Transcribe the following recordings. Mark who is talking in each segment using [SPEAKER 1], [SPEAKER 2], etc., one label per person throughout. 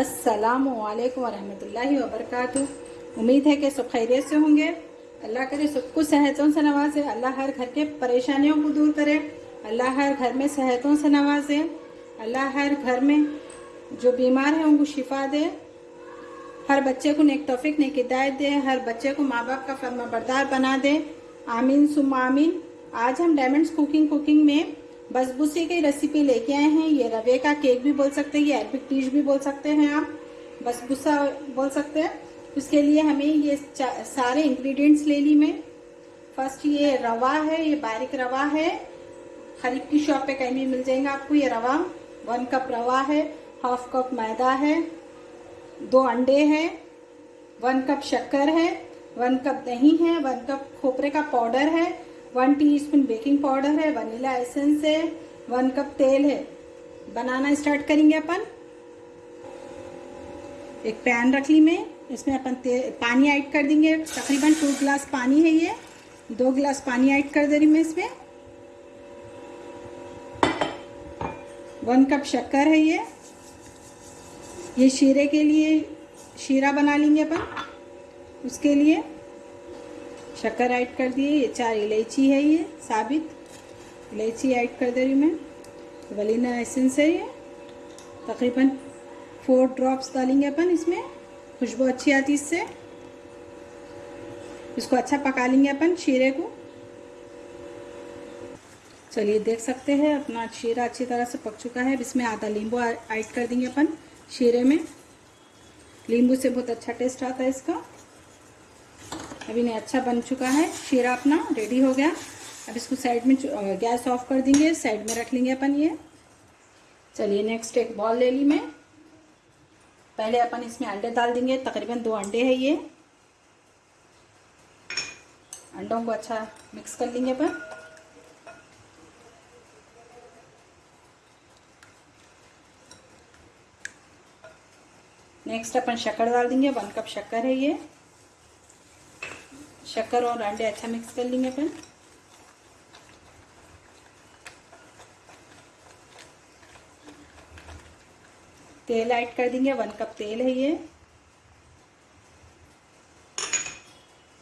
[SPEAKER 1] السلام علیکم ورحمۃ اللہ وبرکاتہ۔ امید ہے کہ سب خیریت سے ہوں گے۔ اللہ کرے سب کو صحتوں سے نوازے۔ اللہ ہر گھر کے پریشانیوں کو دور کرے۔ اللہ ہر گھر میں صحتوں سے نوازے۔ اللہ ہر گھر میں جو بیمار ہیں ان کو شفا دے۔ ہر بچے کو نیک توفیق، نیک ہدایت دے۔ ہر بچے کو ماں باپ کا فرما بردار بنا دے۔ آمین سم آمین۔ آج ہم ڈائمنڈس کوکنگ کوکنگ میں بس بسی کی ریسیپی لے کے آئے ہیں۔ یہ روے کا کیک بھی بول سکتے ہیں، یہ ایپک ٹیش بھی بول سکتے ہیں آپ۔ بس بسا بول سکتے ہیں۔ اس کے لیے ہمیں یہ سارے انگریڈینٹس لے لی میں۔ فرسٹ یہ روا ہے، یہ باریک روا ہے۔ خریف کی شاپ پہ کہیں بھی مل جائیں گا آپ کو یہ روا۔ ون کپ روا ہے ہاف کپ میدا ہے۔ دو انڈے ہیں۔ ون کپ شکر ہے۔ ون کپ دہی ہے۔ ون کپ کھوپرے کا پاؤڈر ہے۔ One teaspoon baking powder ہے ونیلا ایسنس ہے ون کپ تیل ہے بنانا اسٹارٹ کریں گے اپن ایک پین رکھ لی میں اس میں اپن پانی ایڈ کر دیں گے تقریباً ٹو گلاس پانی ہے یہ دو گلاس پانی ایڈ کر دے رہی میں اس میں ون کپ شکر ہے یہ یہ شیرے کے لیے شیرہ بنا لیں گے اپن اس کے لیے شکر ایڈ کر دیے، یہ چار الائچی ہے یہ، ثابت۔ الائچی ایڈ کر دے رہی میں۔ ولینا ایسنس ہے یہ۔ تقریباً فور ڈراپس ڈالیں گے اپن اس میں۔ خوشبو اچھی آتی اس سے۔ اس کو اچھا پکا لیں گے اپن شیرے کو۔ چلیے، دیکھ سکتے ہیں، اپنا شیرہ اچھی طرح سے پک چکا ہے۔ اس میں آدھا لیمبو ایڈ کر دیں گے اپن شیرے میں۔ لیمبو سے بہت اچھا ٹیسٹ آتا ہے اس کا۔ اب انہیں اچھا بن چکا ہے شیرا اپنا ریڈی ہو گیا۔ اب اس کو سائڈ میں گیس آف کر دیں گے سائڈ میں رکھ لیں گے اپن یہ۔ چلیے نیکسٹ ایک بال لے لی میں۔ پہلے اپن اس میں انڈے ڈال دیں گے، تقریباً دو انڈے ہے یہ۔ انڈوں کو اچھا مکس کر لیں گے اپن۔ نیکسٹ اپن شکر ڈال دیں گے ون کپ شکر ہے یہ۔ شکر اور انڈے اچھا مکس کر لیں گے اپن تیل ایڈ کر دیں گے ون کپ تیل ہے یہ۔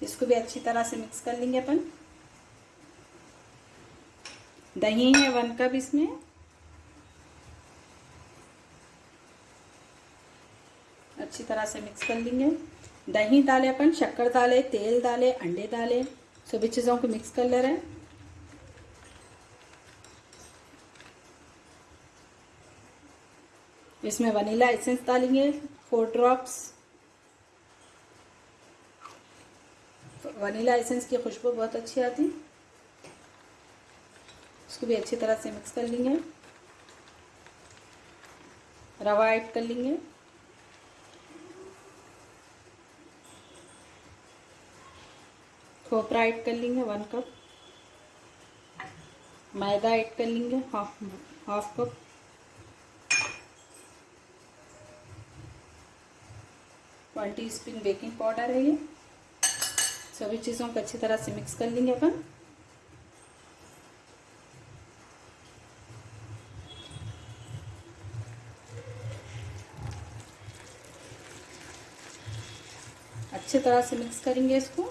[SPEAKER 1] اس کو بھی اچھی طرح سے مکس کر لیں گے اپن دہی ہے ون کپ اس میں۔ اچھی طرح سے مکس کر لیں گے۔ دہی ڈالے اپن، شکر ڈالے، تیل ڈالے، انڈے ڈالے سبھی چیزوں کو مکس کر لے رہے ہیں اس میں ونیلا ایسنس ڈالیں گے فور ڈراپس ونیلا ایسنس کی خوشبو بہت اچھی آتی۔ اس کو بھی اچھی طرح سے مکس کر لیں گے۔ روا ایڈ کر لیں گے۔ کھوپرا ایڈ کر لیں گے ون کپ میدا ایڈ کر لیں گے half half cup one teaspoon baking powder ہے یہ. سبھی چیزوں کو اچھی طرح سے مکس کر لیں گے اپن. اچھی طرح سے مکس کریں گے اس کو.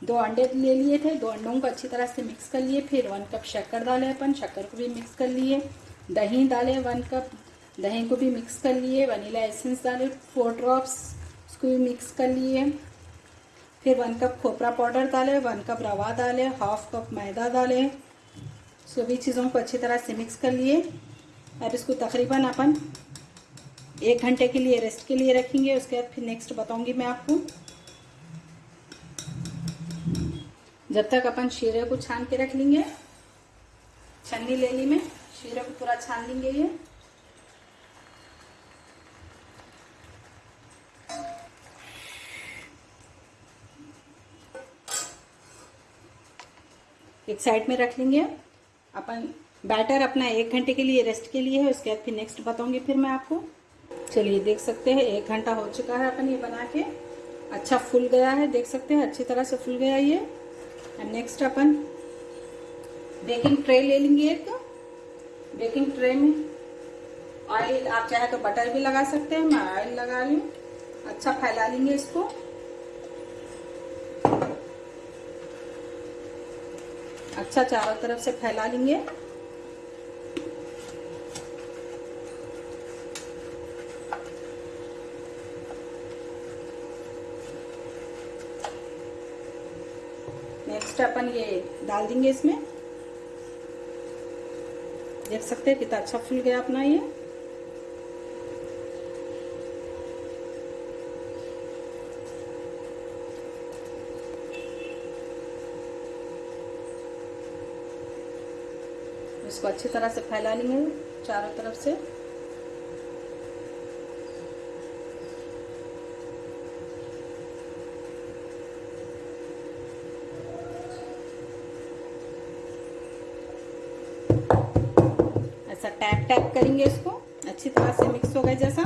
[SPEAKER 1] دو انڈے لے لیے تھے دو انڈوں کو اچھی طرح سے مکس کر لیے پھر ون کپ شکر ڈالے اپن شکر کو بھی مکس کر لیے دہی ڈالے ون کپ دہی کو بھی مکس کر لیے ونیلا ایسنس ڈالے فور ڈراپس اس کو بھی مکس کر لیے پھر ون کپ کھوپرا پاؤڈر ڈالے ون کپ روا ڈالے ہاف کپ میدا ڈالے سبھی چیزوں کو اچھی طرح سے مکس کر لیے اب اس کو تقریباً اپن ایک گھنٹے کے لیے ریسٹ کے لیے رکھیں گے اس کے بعد پھر نیکسٹ بتاؤں گی میں آپ کو جب تک اپن شیرے کو چھان کے رکھ لیں گے چھن لے لی میں شیری کو پورا چھان لیں گے یہ سائڈ میں رکھ لیں گے اپن بیٹر اپنا ایک گھنٹے کے لیے ریسٹ کے لیے اس کے بعد پھر نیکسٹ بتاؤں گی پھر میں آپ کو چلیے دیکھ سکتے ہیں ایک گھنٹہ ہو چکا ہے اپن یہ بنا کے اچھا فل گیا ہے دیکھ سکتے ہیں اچھی طرح سے فل گیا یہ گے میں آئل آپ چاہے تو بٹر بھی لگا سکتے ہیں میں آئل لگا لوں اچھا پھیلا لیں گے اس کو اچھا چاول طرف سے پھیلا لیں گے لاسٹ اپن یہ ڈال دیں گے اس میں۔ دیکھ سکتے ہیں کتنا اچھا پھول گیا اپنا یہ۔ اس کو اچھی طرح سے پھیلا لیں گے چاروں طرف سے۔ ٹیپ ٹیپ کریں گے اس کو اچھی طرح سے مکس ہو گئے جیسا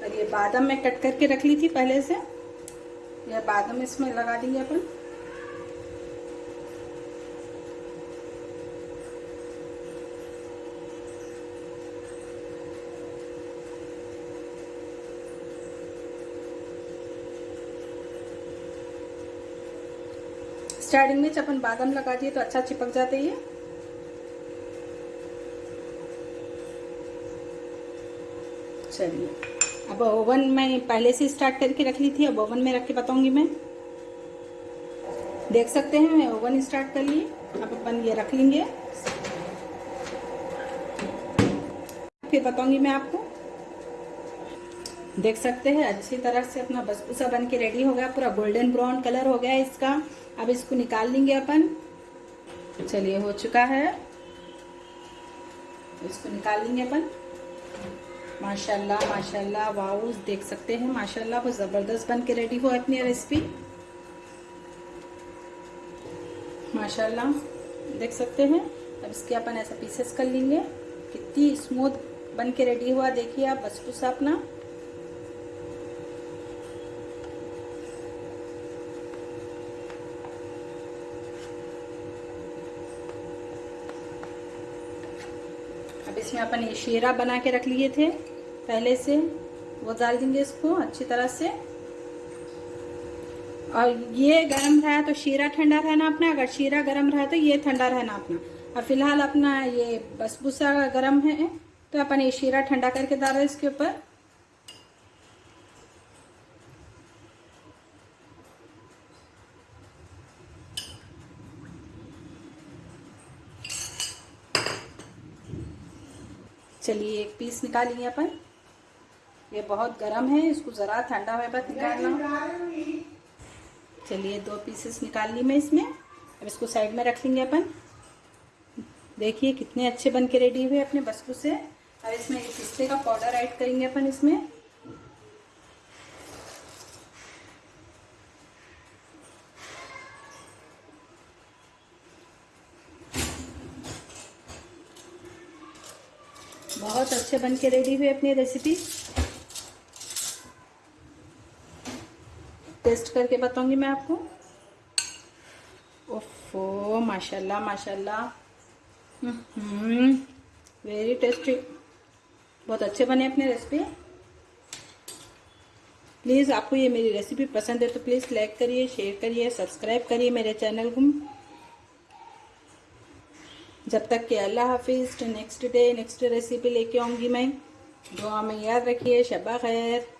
[SPEAKER 1] اور یہ بادام میں کٹ کر کے رکھ لی تھی پہلے سے یہ بادم اس میں لگا دیں گے اپن اسٹارٹنگ میں بادام لگا دیے تو اچھا چپک جاتا ہے یہ چلیے۔ اب اوون میں پہلے سے اسٹارٹ کر کے رکھ لی تھی، اب اوون میں رکھ کے بتاؤں گی میں۔ دیکھ سکتے ہیں اوون اسٹارٹ کریے اب اپن یہ رکھ لیں گے۔ پھر بتاؤں گی میں آپ کو۔ دیکھ سکتے ہیں، اچھی طرح سے اپنا بسبوسا بن کے ریڈی ہو گیا، پورا گولڈن براؤن کلر ہو گیا اس کا۔ اب اس کو نکال لیں گے اپن۔ چلیے، ہو چکا ہے۔ اس کو نکال لیں گے اپن۔ ماشاء اللہ ماشاء اللہ واؤز دیکھ سکتے ہیں۔ ماشاء اللہ بہت زبردست بن کے ریڈی ہو اپنی ریسیپی ماشاء اللہ دیکھ سکتے ہیں۔ اب اس کے اپن ایسا پیسز کر لیں گے۔ کتنی اسموتھ بن کے ریڈی ہوا، دیکھیے آپ بسبوسا اپنا۔ اس میں اپن یہ شیرہ بنا کے رکھ لیے تھے پہلے سے۔ وہ ڈال دیں گے اس کو اچھی طرح سے۔ اور یہ گرم رہا تو شیرہ ٹھنڈا رہنا اپنا۔ اگر شیرہ گرم رہا تو یہ ٹھنڈا رہنا اپنا۔ اور فی الحال اپنا یہ بس بسبوسا گرم ہے، تو اپن یہ شیرہ ٹھنڈا کر کے ڈال رہے اس کے اوپر۔ چلیے، ایک پیس نکالیں اپن۔ یہ بہت گرم ہے، اس کو ذرا ٹھنڈا ہوئے بعد نکالنا۔ چلیے، دو پیسز نکال لی میں اس میں۔ اب اس کو سائڈ میں رکھ لیں گے اپن۔ دیکھیے کتنے اچھے بن کے ریڈی ہوئے اپنے بسکو سے۔ اور اس میں پستے کا پاؤڈر ایڈ کریں گے اپن اس میں۔ سے بن کے ریڈی ہوئی اپنی ریسیپی۔ ٹیسٹ کر کے بتاؤں گی میں آپ کو۔ اوفو ماشاء اللہ ماشاء اللہ ویری ٹیسٹی بہت اچھے بنے اپنے ریسیپی۔ پلیز، آپ کو یہ میری ریسیپی پسند ہے تو پلیز لائک کریے، شیئر کریے، سبسکرائب کریے میرے چینل کو۔ جب تک کہ اللہ حافظ نیکسٹ ڈے نیکسٹ ریسیپی لے کے آؤں گی میں۔ دعا میں یاد رکھیے، شبہ خیر۔